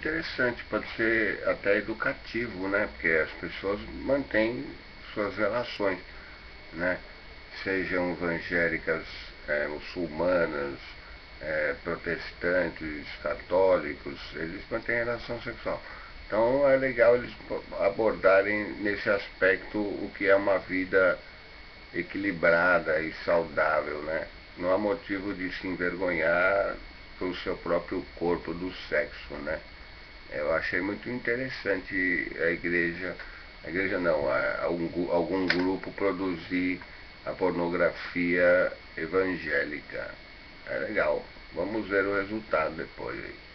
interessante, pode ser até educativo, né? Porque as pessoas mantêm suas relações, né? Sejam evangélicas, é, muçulmanas, é, protestantes, católicos, eles mantêm relação sexual. Então é legal eles abordarem nesse aspecto o que é uma vida equilibrada e saudável, né? Não há motivo de se envergonhar pelo seu próprio corpo do sexo, né? Eu achei muito interessante a igreja, a igreja não, a, algum, algum grupo produzir a pornografia evangélica. É legal. Vamos ver o resultado depois aí.